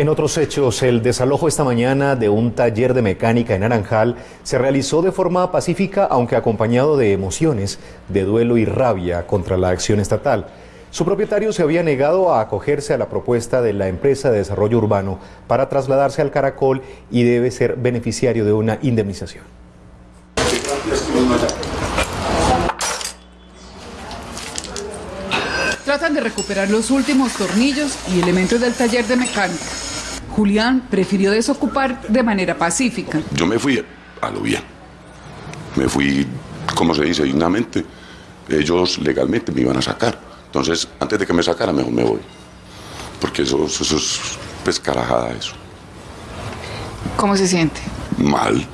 En otros hechos, el desalojo esta mañana de un taller de mecánica en Naranjal se realizó de forma pacífica, aunque acompañado de emociones, de duelo y rabia contra la acción estatal. Su propietario se había negado a acogerse a la propuesta de la empresa de desarrollo urbano para trasladarse al Caracol y debe ser beneficiario de una indemnización. Tratan de recuperar los últimos tornillos y elementos del taller de mecánica. Julián prefirió desocupar de manera pacífica. Yo me fui a lo bien. Me fui, como se dice, dignamente. Ellos legalmente me iban a sacar. Entonces, antes de que me sacaran, mejor me voy. Porque eso, eso es pescarajada eso. ¿Cómo se siente? Mal.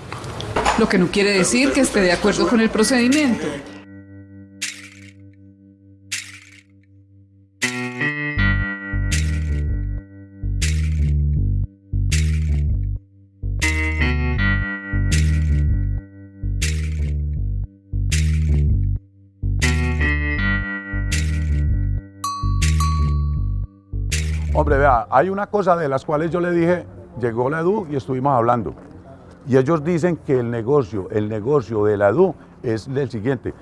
Lo que no quiere decir que esté de acuerdo con el procedimiento. Hombre, vea, hay una cosa de las cuales yo le dije, llegó la EDU y estuvimos hablando. Y ellos dicen que el negocio, el negocio de la EDU es el siguiente.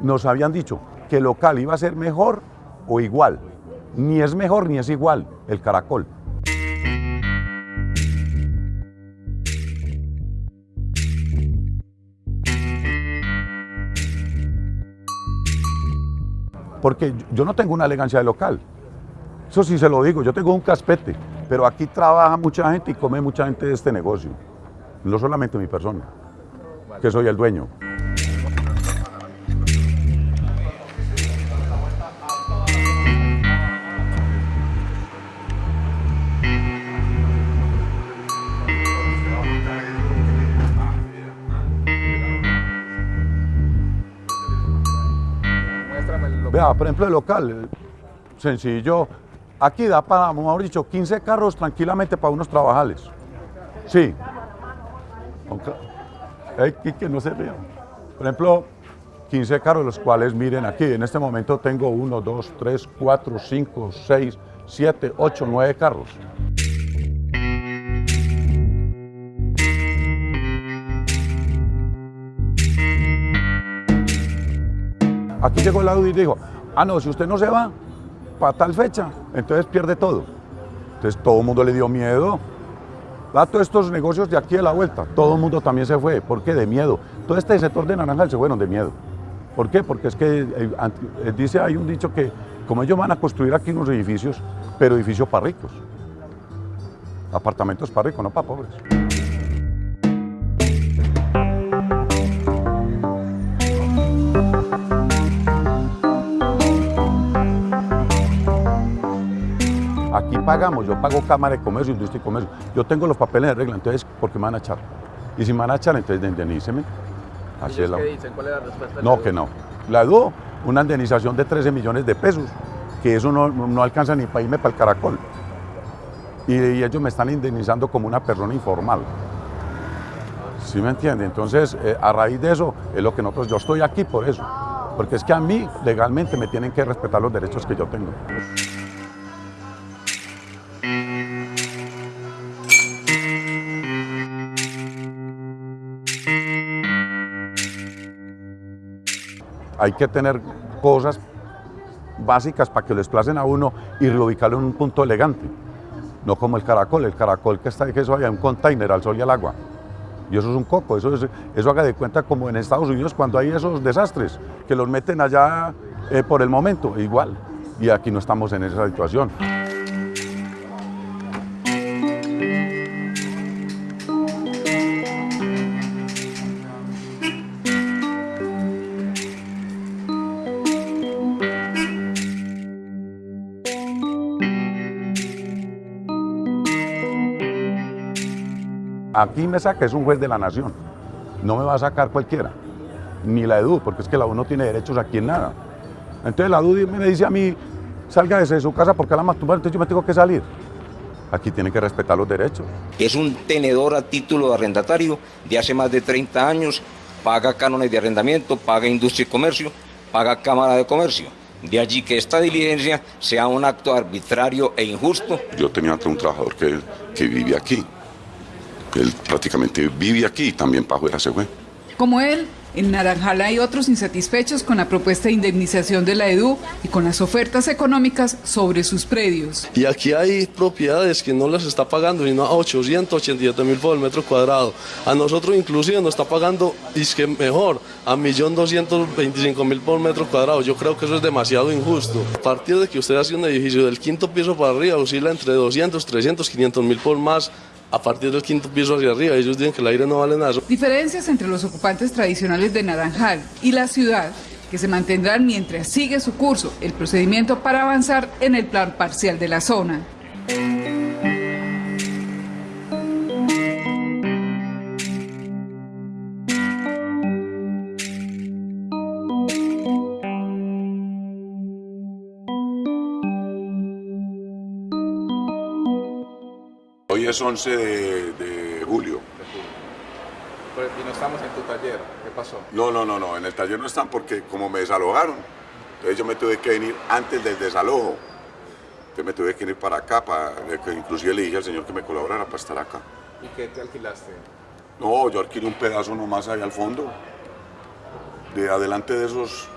Nos habían dicho que el local iba a ser mejor o igual. Ni es mejor ni es igual el caracol. Porque yo no tengo una elegancia de local. Eso sí se lo digo, yo tengo un caspete, pero aquí trabaja mucha gente y come mucha gente de este negocio. No solamente mi persona, que soy el dueño. Vea, por ejemplo, el local, sencillo, aquí da para, mejor dicho, 15 carros tranquilamente para unos trabajales. Sí. Aunque, que no se vea. Por ejemplo, 15 carros, los cuales miren aquí, en este momento tengo 1, 2, 3, 4, 5, 6, 7, 8, 9 carros. Aquí llegó el Audi y dijo, ah no, si usted no se va para tal fecha, entonces pierde todo. Entonces todo el mundo le dio miedo. A todos estos negocios de aquí a la vuelta, todo el mundo también se fue. ¿Por qué? De miedo. Todo este sector de Naranjal se fueron de miedo. ¿Por qué? Porque es que eh, eh, dice, hay un dicho que como ellos van a construir aquí unos edificios, pero edificios para ricos. Apartamentos para ricos, no para pobres. Aquí pagamos, yo pago Cámara de Comercio, Industria y Comercio. Yo tengo los papeles de regla, entonces, ¿por qué me van a echar? Y si me van a echar, entonces indemníceme. Así es la... qué dicen? ¿Cuál es la respuesta? No, que no. La DUO, una indemnización de 13 millones de pesos, que eso no, no alcanza ni para irme para el caracol. Y, y, ellos me están indemnizando como una persona informal. ¿Sí me entiende? Entonces, eh, a raíz de eso, es lo que nosotros, yo estoy aquí por eso. Porque es que a mí, legalmente, me tienen que respetar los derechos que yo tengo. Hay que tener cosas básicas para que lo desplacen a uno y reubicarlo en un punto elegante. No como el caracol, el caracol que está que eso hay un container al sol y al agua. Y eso es un coco, eso, es, eso haga de cuenta como en Estados Unidos cuando hay esos desastres, que los meten allá eh, por el momento, igual. Y aquí no estamos en esa situación. Aquí me saca, es un juez de la nación. No me va a sacar cualquiera, ni la EDU, porque es que la EDU no tiene derechos aquí en nada. Entonces la EDU me dice a mí, salga desde su casa porque la masturbar, entonces yo me tengo que salir. Aquí tienen que respetar los derechos. Es un tenedor a título de arrendatario de hace más de 30 años, paga cánones de arrendamiento, paga industria y comercio, paga cámara de comercio. De allí que esta diligencia sea un acto arbitrario e injusto. Yo tenía un trabajador que, que vive aquí. Él prácticamente vive aquí y también para afuera se fue. Como él, en Naranjal hay otros insatisfechos con la propuesta de indemnización de la EDU y con las ofertas económicas sobre sus predios. Y aquí hay propiedades que no las está pagando sino a 887 mil por el metro cuadrado. A nosotros inclusive nos está pagando, y es que mejor, a 1.225.000 por metro cuadrado. Yo creo que eso es demasiado injusto. A partir de que usted hace un edificio del quinto piso para arriba, oscila entre 200, 300, 500 mil por más a partir del quinto piso hacia arriba. Ellos dicen que el aire no vale nada. Diferencias entre los ocupantes tradicionales de Naranjal y la ciudad que se mantendrán mientras sigue su curso el procedimiento para avanzar en el plan parcial de la zona. Hoy es 11 de, de julio. Pues, y no estamos en tu taller. ¿Qué pasó? No, no, no, no, en el taller no están porque como me desalojaron, entonces yo me tuve que venir antes del desalojo. Entonces me tuve que ir para acá, para, que inclusive le dije al señor que me colaborara para estar acá. ¿Y qué te alquilaste? No, yo alquilé un pedazo nomás ahí al fondo. De adelante de esos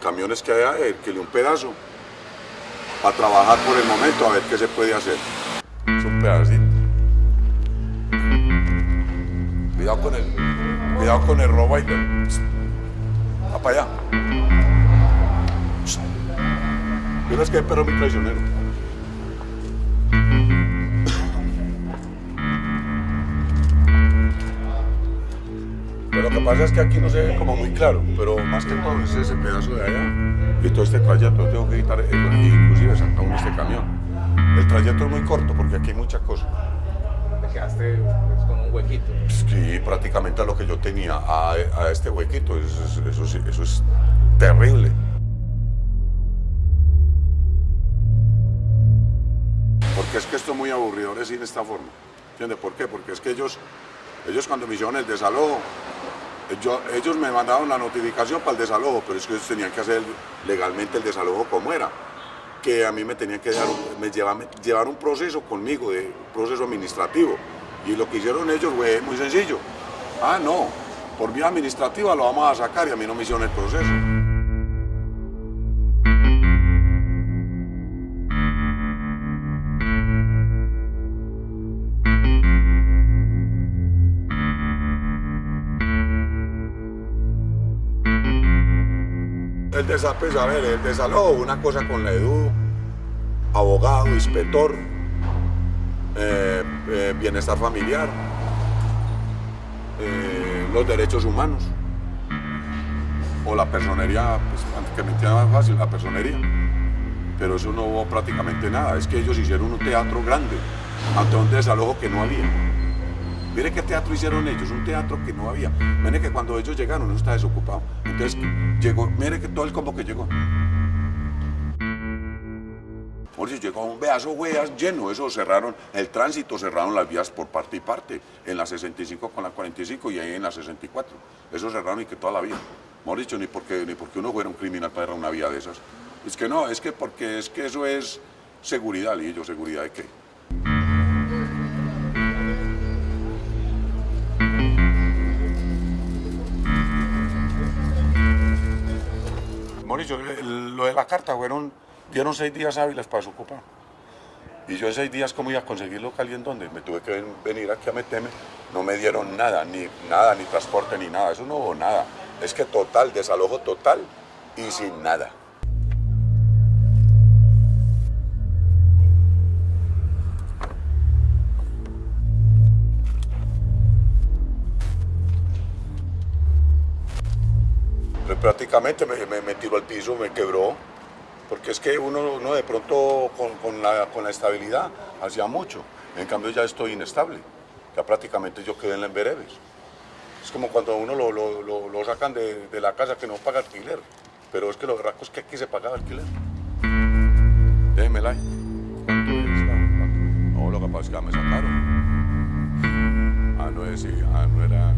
camiones que hay alquilé un pedazo. Para trabajar por el momento, a ver qué se puede hacer. Es un pedacito. Cuidado con el, cuidado con el robo ahí. Va para allá. Pero es que hay perro muy traicionero. Pero lo que pasa es que aquí no se ve como muy claro, pero más que todo es ese pedazo de allá. Y todo este trayecto, tengo que quitar, inclusive sacar este camión. El trayecto es muy corto porque aquí hay muchas cosas. Te quedaste huequito. Sí, prácticamente a lo que yo tenía, a, este huequito, eso, es- eso, es terrible. Porque es que esto es muy aburridor decir de esta forma. ¿Entiendes por qué? Porque es que ellos, ellos cuando me hicieron el desalojo, ellos me mandaron la notificación para el desalojo, pero es que ellos tenían que hacer legalmente el desalojo como era. Que a mí me tenían que me llevar, llevar un proceso conmigo, de, un proceso administrativo. Y lo que hicieron ellos fue muy sencillo. Ah, no, por vía administrativa lo vamos a sacar y a mí no me hicieron el proceso. El desa- pues, a ver, el desalojo, una cosa con la EDU, abogado, inspector, eh, eh, bienestar familiar, eh, los derechos humanos, o la personería, pues que me entienda más fácil, la personería. Pero eso no hubo prácticamente nada, es que ellos hicieron un teatro grande, ante un desalojo que no había. Mire qué teatro hicieron ellos, un teatro que no había. Mire que cuando ellos llegaron, eso está desocupado. Entonces, llegó, mire que todo el combo que llegó. Por eso llegó un pedazo hueas lleno, eso cerraron el tránsito, cerraron las vías por parte y parte, en la 65 con la 45 y ahí en la 64. Eso cerraron y que toda la vía. Dicho, ni porque, ni porque uno fuera un criminal para una vía de esas. Es que no, es que porque es que eso es seguridad, y yo, ¿seguridad de qué? Mauricio, lo de la carta fueron, dieron seis días hábiles para desocupar. Y yo en seis días, ¿cómo iba a conseguir local y en dónde? Me tuve que ven- venir aquí a meterme. No me dieron nada, ni nada, ni transporte, ni nada. Eso no hubo nada. Es que total, desalojo total y sin nada. Pues prácticamente me, me, me tiró al piso, me quebró, porque es que uno, uno de pronto con, con la, con la estabilidad hacía mucho, en cambio ya estoy inestable, ya prácticamente yo quedé en la Embereves. Es como cuando a uno lo, lo, sacan de, de la casa que no paga alquiler, pero es que lo berraco es que aquí se pagaba alquiler. ¿Cuánto es? ¿Cuánto? No, lo que pasa es que ya me sacaron. Ah, no es, ah, no era...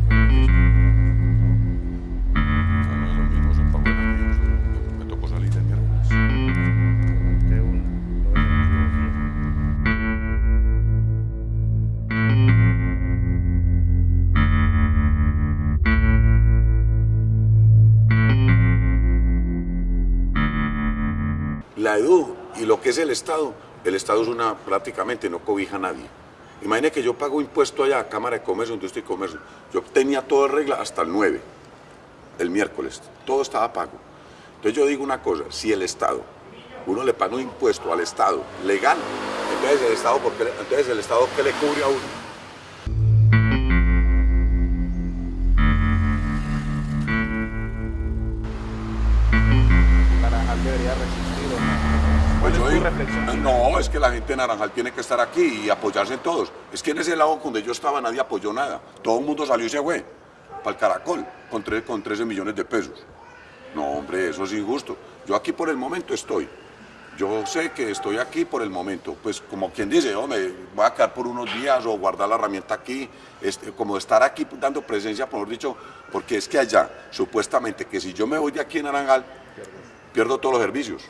La EDU y lo que es el Estado, el Estado es una, prácticamente no cobija a nadie. Imagine que yo pago impuesto allá, Cámara de Comercio, Industria y Comercio. Yo tenía todo en regla hasta el 9, el miércoles. Todo estaba pago. Entonces yo digo una cosa, si el Estado, uno le paga un impuesto al Estado legal, entonces el Estado, ¿por qué, entonces el Estado ¿qué le cubre a uno? Debería resistir. Pues no, es que la gente de Naranjal tiene que estar aquí y apoyarse en todos. Es que en ese lado donde yo estaba nadie apoyó nada. Todo el mundo salió y se fue para el Caracol con, tres- con 13 millones de pesos. No, hombre, eso es injusto. Yo aquí por el momento estoy. Yo sé que estoy aquí por el momento. Pues como quien dice, yo me voy a quedar por unos días o guardar la herramienta aquí. Este, como estar aquí dando presencia, por dicho, porque es que allá, supuestamente, que si yo me voy de aquí en Naranjal, pierdo todos los servicios.